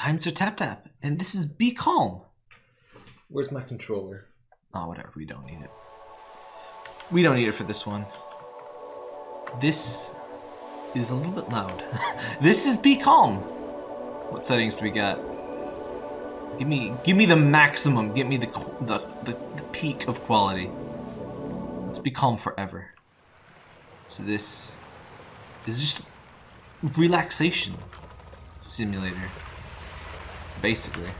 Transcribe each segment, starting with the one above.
I'm Sir Tap Tap, and this is Be Calm. Where's my controller? Oh, whatever. We don't need it. We don't need it for this one. This is a little bit loud. this is Be Calm. What settings do we got? Give me, give me the maximum. Give me the the the, the peak of quality. Let's be calm forever. So this is just relaxation simulator, basically.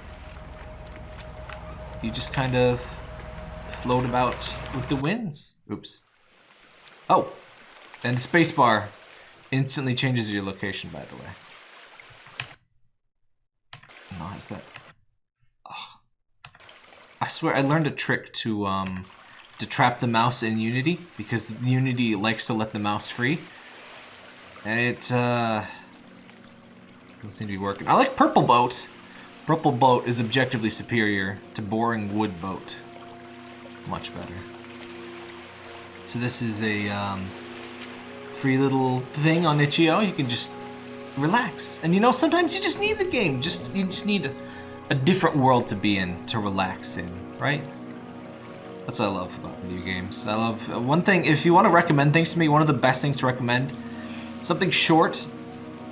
You just kind of float about with the winds. Oops. Oh, and the spacebar instantly changes your location, by the way. No, is that? Oh. I swear I learned a trick to um to trap the mouse in Unity because Unity likes to let the mouse free. And it uh doesn't seem to be working. I like Purple Boat. Purple Boat is objectively superior to Boring Wood Boat. Much better. So this is a um, free little thing on itch.io. You can just relax. And you know, sometimes you just need the game. Just You just need a, different world to be in, to relax in, right? That's what I love about video games. I love... Uh, one thing, if you want to recommend things to me, one of the best things to recommend, something short,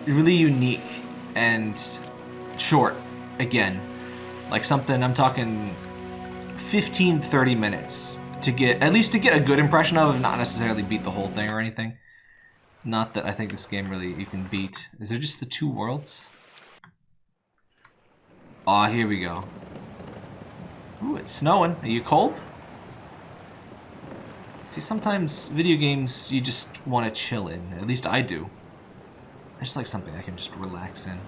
really unique, and short, again. Like something, I'm talking 15, 30 minutes to get, at least to get a good impression of, and not necessarily beat the whole thing or anything. Not that I think this game really you can beat. Is there just the two worlds? Ah, oh, here we go. Ooh, it's snowing. Are you cold? See, sometimes video games you just want to chill in. At least I do. I just like something I can just relax in.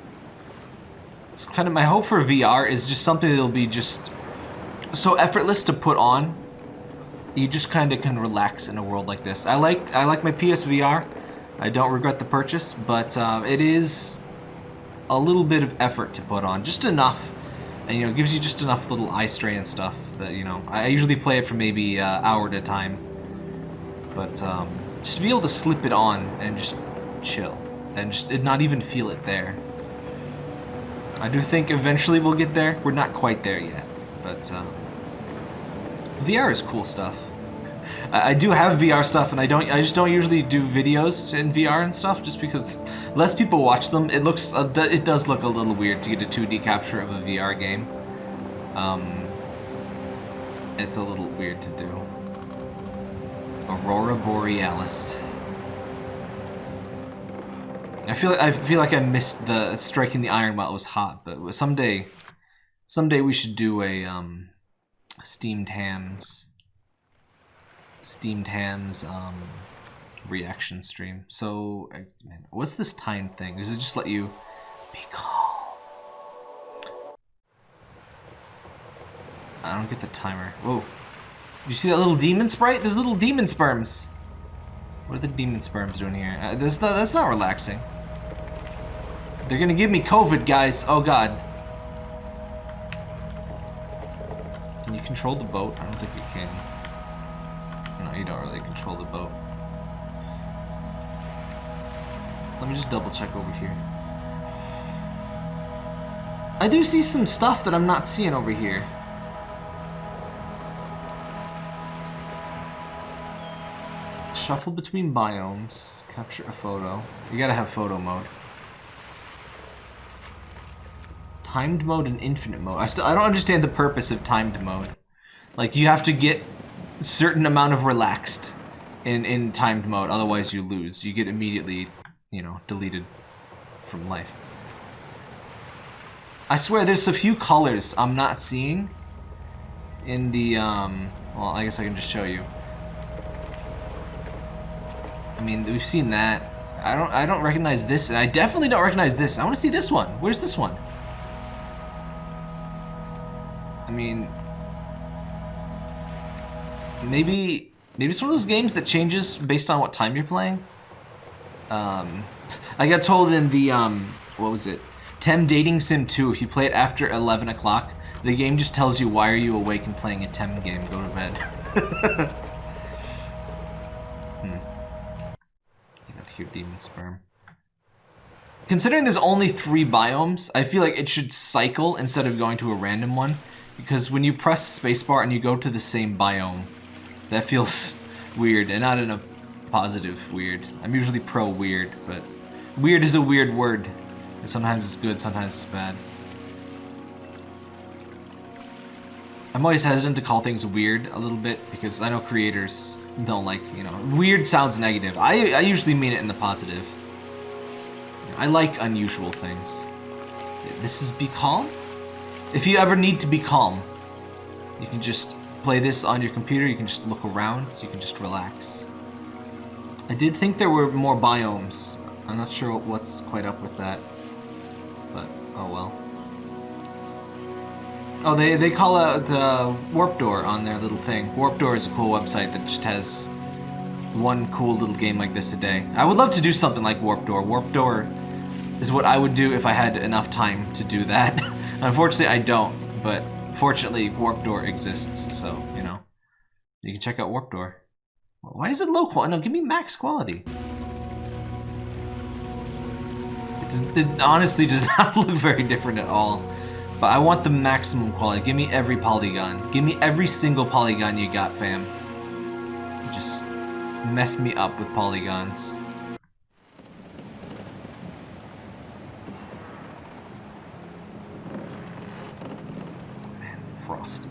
It's kind of my hope for VR is just something that'll be just so effortless to put on. You just kind of can relax in a world like this. I like I like my PSVR. I don't regret the purchase, but uh, it is a little bit of effort to put on, just enough, and you know, gives you just enough little eye strain and stuff that you know. I usually play it for maybe uh, hour at a time, but um, just to be able to slip it on and just chill and just not even feel it there. I do think eventually we'll get there. We're not quite there yet, but uh, VR is cool stuff. I, I do have VR stuff, and I don't. I just don't usually do videos in VR and stuff, just because less people watch them. It looks. Uh, it does look a little weird to get a 2D capture of a VR game. Um, it's a little weird to do. Aurora Borealis. I feel I feel like I missed the striking the iron while it was hot, but someday, someday we should do a um, steamed hams, steamed hams um, reaction stream. So, man, what's this time thing? Does it just let you be calm? I don't get the timer. Whoa. You see that little demon sprite? There's little demon sperms. What are the demon sperms doing here? Uh, this, that's not relaxing. They're gonna give me COVID, guys. Oh, God. Can you control the boat? I don't think you can. No, you don't really control the boat. Let me just double check over here. I do see some stuff that I'm not seeing over here. Shuffle between biomes. Capture a photo. You gotta have photo mode. Timed mode and infinite mode. I still I don't understand the purpose of timed mode. Like you have to get a certain amount of relaxed in in timed mode, otherwise you lose. You get immediately, you know, deleted from life. I swear there's a few colors I'm not seeing in the um well, I guess I can just show you. I mean, we've seen that. I don't I don't recognize this, and I definitely don't recognize this. I want to see this one. Where's this one? Mean, maybe maybe it's one of those games that changes based on what time you're playing. Um, I got told in the um, what was it? Tem Dating Sim 2. If you play it after 11 o'clock, the game just tells you why are you awake and playing a Tem game. Go to bed. hmm. Demon sperm. considering there's only three biomes, I feel like it should cycle instead of going to a random one. Because when you press spacebar and you go to the same biome, that feels weird, and not in a positive weird. I'm usually pro weird, but weird is a weird word. And sometimes it's good, sometimes it's bad. I'm always hesitant to call things weird a little bit because I know creators don't like, you know, weird sounds negative. I, I usually mean it in the positive. I like unusual things. This is Be Calm? If you ever need to be calm, you can just play this on your computer, you can just look around, so you can just relax. I did think there were more biomes. I'm not sure what's quite up with that. But, oh well. Oh, they, they call out uh, Warp Door on their little thing. Warp Door is a cool website that just has one cool little game like this a day. I would love to do something like Warp Door. Warp Door is what I would do if I had enough time to do that. Unfortunately, I don't, but fortunately, Warp Door exists, so, you know. You can check out Warp Door. Why is it low quality? No, give me max quality. It's, it honestly does not look very different at all. But I want the maximum quality. Give me every polygon. Give me every single polygon you got, fam. Just mess me up with polygons. Man, frosty.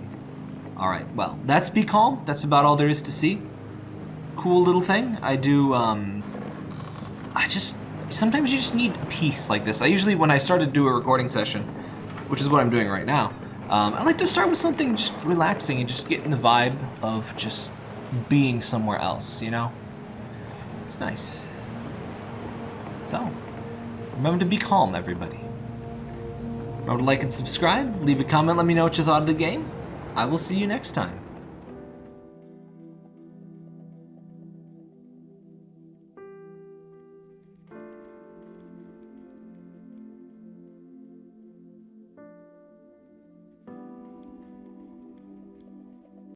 Alright, well, that's Be Calm. That's about all there is to see. Cool little thing. I do, um... I just... Sometimes you just need peace like this. I usually, when I start to do a recording session, which is what I'm doing right now, um, I like to start with something just relaxing and just getting the vibe of just being somewhere else, you know? It's nice. So, remember to be calm, everybody. Remember to like and subscribe, leave a comment, let me know what you thought of the game. I will see you next time.